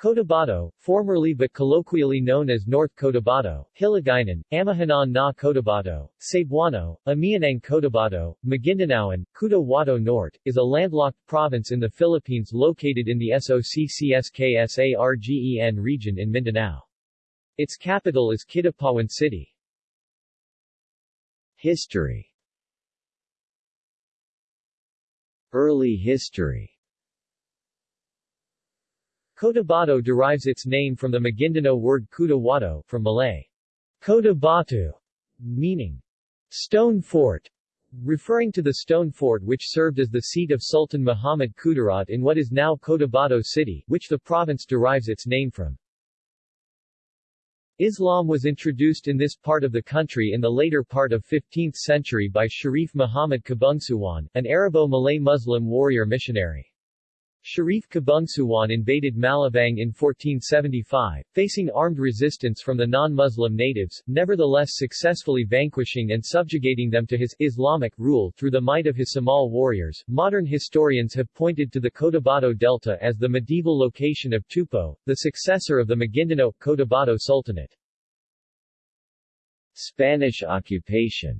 Cotabato, formerly but colloquially known as North Cotabato, Hiligaynon, Amihanan na Cotabato, Cebuano, Amianang Cotabato, Maguindanaoan, Cotabato Norte, is a landlocked province in the Philippines located in the SOCCSKSARGEN region in Mindanao. Its capital is Kidapawan City. History Early history Cotabato derives its name from the Maguindanao word Kutawato, from Malay, Cotabatu, meaning stone fort, referring to the stone fort which served as the seat of Sultan Muhammad Kudarat in what is now Cotabato City, which the province derives its name from. Islam was introduced in this part of the country in the later part of 15th century by Sharif Muhammad Kabungsuwan, an Arabo-Malay Muslim warrior missionary. Sharif Kabungsuwan invaded Malabang in 1475, facing armed resistance from the non-Muslim natives, nevertheless successfully vanquishing and subjugating them to his Islamic rule through the might of his Samal warriors. Modern historians have pointed to the Cotabato Delta as the medieval location of Tupo, the successor of the Maguindanao Cotabato Sultanate. Spanish occupation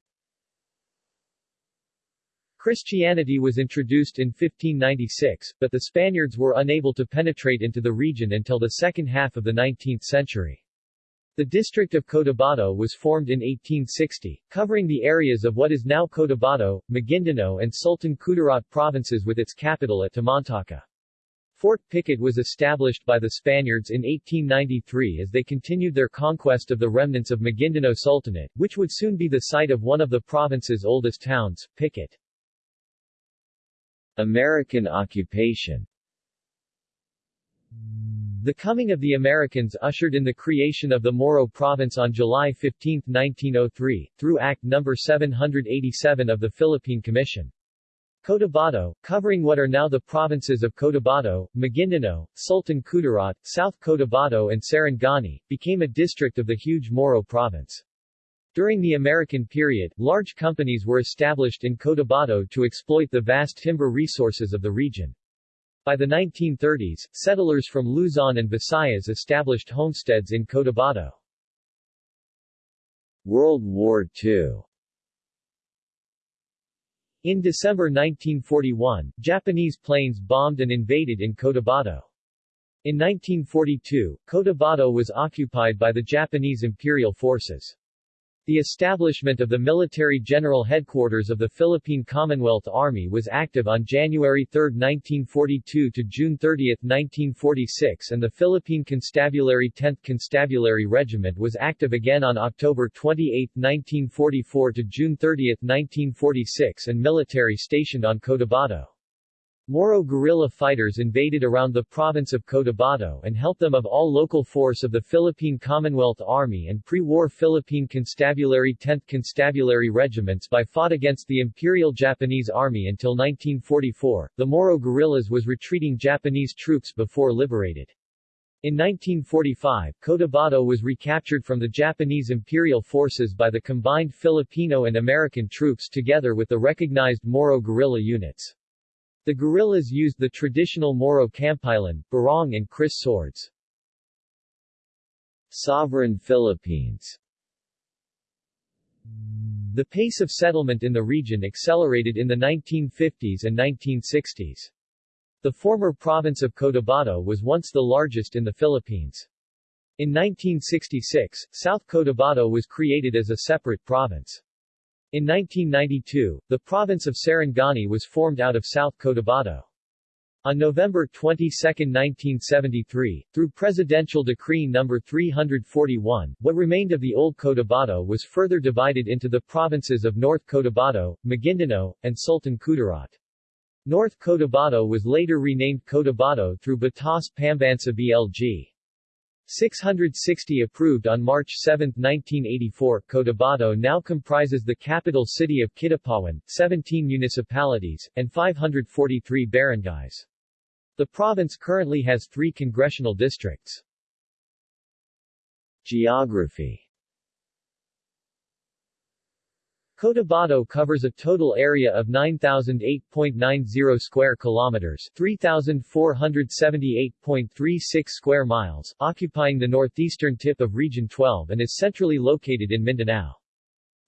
Christianity was introduced in 1596, but the Spaniards were unable to penetrate into the region until the second half of the 19th century. The district of Cotabato was formed in 1860, covering the areas of what is now Cotabato, Maguindanao and Sultan Kudarat provinces with its capital at Tamantaka. Fort Pikit was established by the Spaniards in 1893 as they continued their conquest of the remnants of Maguindanao Sultanate, which would soon be the site of one of the province's oldest towns, Pikit. American occupation the coming of the Americans ushered in the creation of the Moro Province on July 15, 1903, through Act No. 787 of the Philippine Commission. Cotabato, covering what are now the provinces of Cotabato, Maguindanao, Sultan Kudarat, South Cotabato and Sarangani, became a district of the huge Moro Province. During the American period, large companies were established in Cotabato to exploit the vast timber resources of the region. By the 1930s, settlers from Luzon and Visayas established homesteads in Cotabato. World War II In December 1941, Japanese planes bombed and invaded in Cotabato. In 1942, Cotabato was occupied by the Japanese Imperial Forces. The establishment of the Military General Headquarters of the Philippine Commonwealth Army was active on January 3, 1942 to June 30, 1946 and the Philippine Constabulary 10th Constabulary Regiment was active again on October 28, 1944 to June 30, 1946 and military stationed on Cotabato. Moro guerrilla fighters invaded around the province of Cotabato and helped them of all local force of the Philippine Commonwealth Army and pre-war Philippine Constabulary 10th Constabulary regiments by fought against the Imperial Japanese Army until 1944. The Moro guerrillas was retreating Japanese troops before liberated. In 1945, Cotabato was recaptured from the Japanese Imperial forces by the combined Filipino and American troops together with the recognized Moro guerrilla units. The guerrillas used the traditional Moro Kampilan, barong and kris swords. Sovereign Philippines The pace of settlement in the region accelerated in the 1950s and 1960s. The former province of Cotabato was once the largest in the Philippines. In 1966, South Cotabato was created as a separate province. In 1992, the province of Sarangani was formed out of South Cotabato. On November 22, 1973, through Presidential Decree No. 341, what remained of the old Cotabato was further divided into the provinces of North Cotabato, Maguindanao, and Sultan Kudarat. North Cotabato was later renamed Cotabato through Batas Pambansa BLG. 660 approved on March 7, 1984, Cotabato now comprises the capital city of Kidapawan, 17 municipalities, and 543 barangays. The province currently has three congressional districts. Geography Cotabato covers a total area of 9008.90 square kilometers, 3478.36 square miles, occupying the northeastern tip of Region 12 and is centrally located in Mindanao.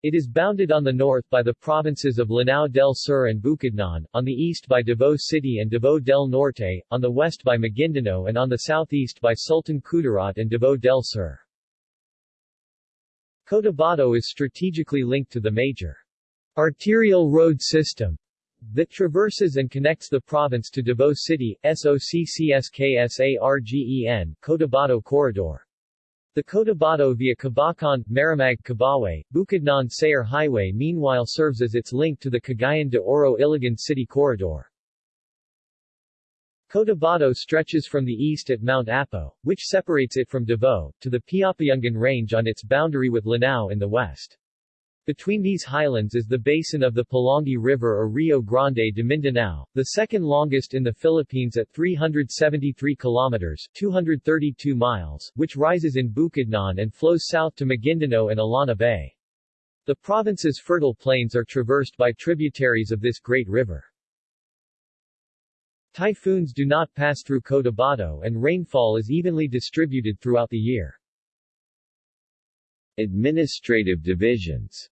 It is bounded on the north by the provinces of Lanao del Sur and Bukidnon, on the east by Davao City and Davao del Norte, on the west by Maguindanao and on the southeast by Sultan Kudarat and Davao del Sur. Cotabato is strategically linked to the major arterial road system that traverses and connects the province to Davao City, SOCCSKSARGEN, Cotabato Corridor. The Cotabato via Kabacan, Maramag Kibawe, Bukidnon Sayre Highway meanwhile serves as its link to the Cagayan de Oro Iligan City Corridor. Cotabato stretches from the east at Mount Apo, which separates it from Davao, to the Piapayungan Range on its boundary with Lanao in the west. Between these highlands is the basin of the Pulangi River or Rio Grande de Mindanao, the second longest in the Philippines at 373 kilometers 232 miles, which rises in Bukidnon and flows south to Maguindanao and Illana Bay. The province's fertile plains are traversed by tributaries of this great river. Typhoons do not pass through Cotabato and rainfall is evenly distributed throughout the year. Administrative divisions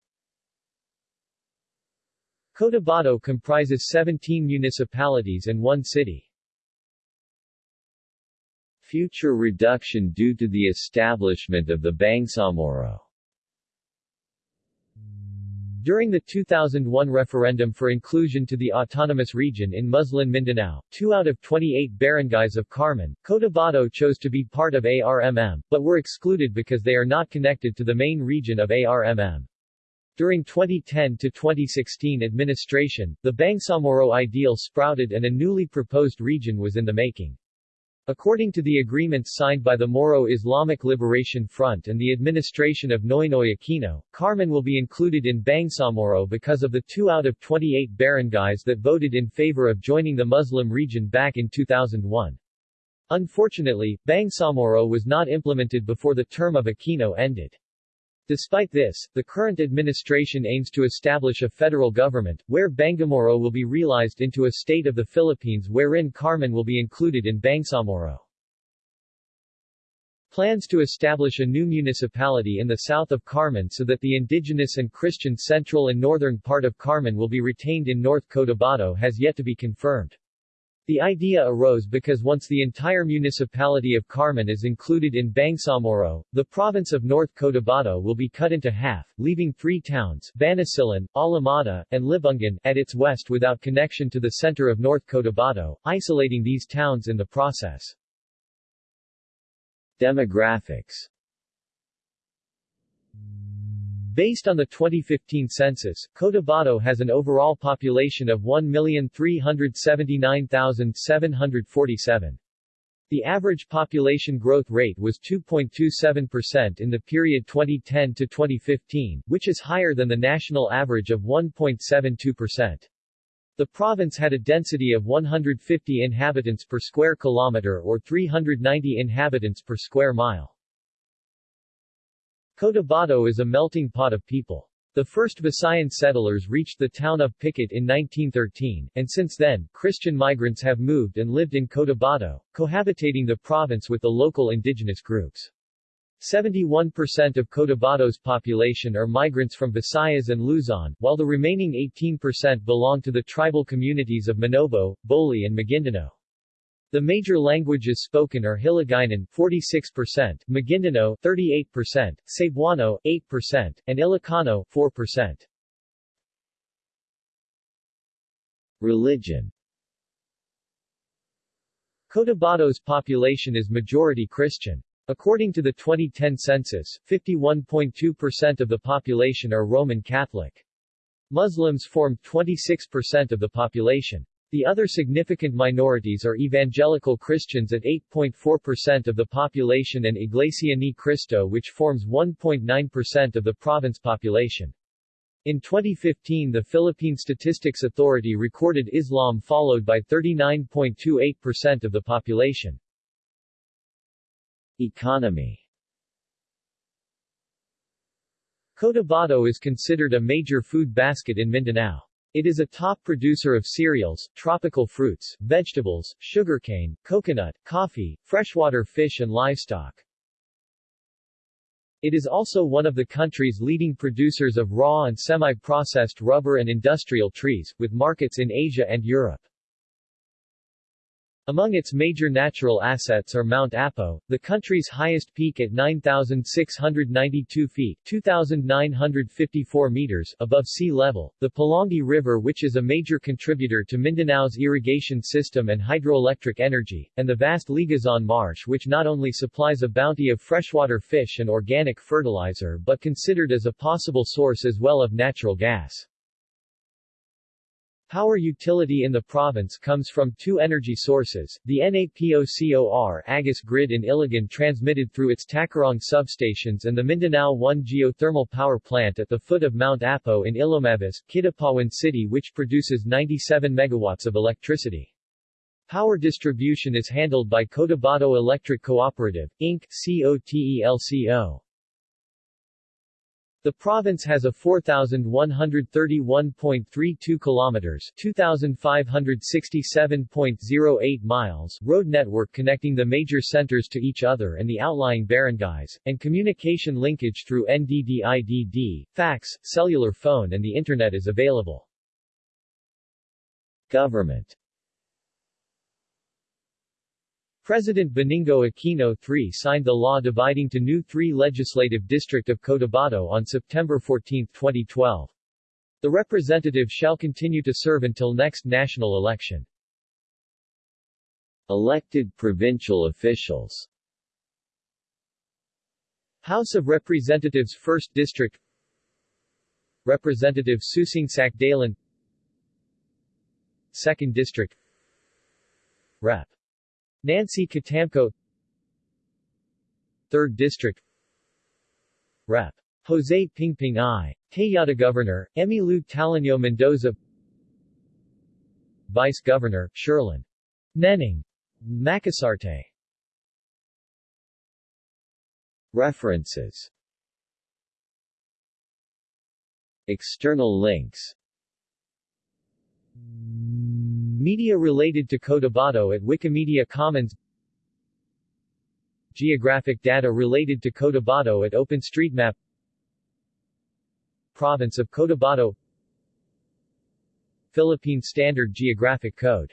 Cotabato comprises 17 municipalities and one city. Future reduction due to the establishment of the Bangsamoro during the 2001 referendum for inclusion to the autonomous region in Muslim Mindanao, two out of 28 barangays of Carmen, Cotabato chose to be part of ARMM, but were excluded because they are not connected to the main region of ARMM. During 2010 to 2016 administration, the Bangsamoro ideal sprouted and a newly proposed region was in the making. According to the agreements signed by the Moro Islamic Liberation Front and the administration of Noynoy Aquino, Carmen will be included in Bangsamoro because of the 2 out of 28 barangays that voted in favor of joining the Muslim region back in 2001. Unfortunately, Bangsamoro was not implemented before the term of Aquino ended. Despite this, the current administration aims to establish a federal government, where Bangsamoro will be realized into a state of the Philippines wherein Carmen will be included in Bangsamoro. Plans to establish a new municipality in the south of Carmen so that the indigenous and Christian central and northern part of Carmen will be retained in North Cotabato has yet to be confirmed. The idea arose because once the entire municipality of Carmen is included in Bangsamoro, the province of North Cotabato will be cut into half, leaving three towns, Banisilan, Alamada, and Libungan, at its west without connection to the center of North Cotabato, isolating these towns in the process. Demographics Based on the 2015 census, Cotabato has an overall population of 1,379,747. The average population growth rate was 2.27% in the period 2010 to 2015, which is higher than the national average of 1.72%. The province had a density of 150 inhabitants per square kilometer or 390 inhabitants per square mile. Cotabato is a melting pot of people. The first Visayan settlers reached the town of Pikit in 1913, and since then, Christian migrants have moved and lived in Cotabato, cohabitating the province with the local indigenous groups. 71% of Cotabato's population are migrants from Visayas and Luzon, while the remaining 18% belong to the tribal communities of Manobo, Boli and Maguindanao. The major languages spoken are Hiligaynon 46%, Maguindanao 38%, Cebuano 8%, and Ilocano 4%. Religion Cotabato's population is majority Christian. According to the 2010 census, 51.2% of the population are Roman Catholic. Muslims form 26% of the population. The other significant minorities are evangelical Christians at 8.4% of the population and Iglesia Ni Cristo which forms 1.9% of the province population. In 2015 the Philippine Statistics Authority recorded Islam followed by 39.28% of the population. Economy Cotabato is considered a major food basket in Mindanao. It is a top producer of cereals, tropical fruits, vegetables, sugarcane, coconut, coffee, freshwater fish and livestock. It is also one of the country's leading producers of raw and semi-processed rubber and industrial trees, with markets in Asia and Europe. Among its major natural assets are Mount Apo, the country's highest peak at 9,692 feet 2,954 meters above sea level, the Pulangi River which is a major contributor to Mindanao's irrigation system and hydroelectric energy, and the vast Liguasan Marsh which not only supplies a bounty of freshwater fish and organic fertilizer but considered as a possible source as well of natural gas. Power utility in the province comes from two energy sources, the NAPOCOR Agus grid in Iligan transmitted through its Tacurong substations and the Mindanao 1 geothermal power plant at the foot of Mount Apo in Ilomavis, Kidapawan City which produces 97 megawatts of electricity. Power distribution is handled by Cotabato Electric Cooperative, Inc., COTELCO. The province has a 4,131.32 kilometers 2,567.08 miles road network connecting the major centers to each other and the outlying barangays, and communication linkage through NDDIDD, fax, cellular phone and the Internet is available. Government President Benigno Aquino III signed the law dividing to new 3 Legislative District of Cotabato on September 14, 2012. The representative shall continue to serve until next national election. Elected provincial officials House of Representatives 1st District Representative Susing Sacdalan 2nd District Rep. Nancy Catamco 3rd District Rep. Jose Pingping I. Tejada Governor, Emmylou Taliño Mendoza Vice Governor, Sherlyn. Neneng. Macasarte References External links Media related to Cotabato at Wikimedia Commons. Geographic data related to Cotabato at OpenStreetMap. Province of Cotabato Philippine Standard Geographic Code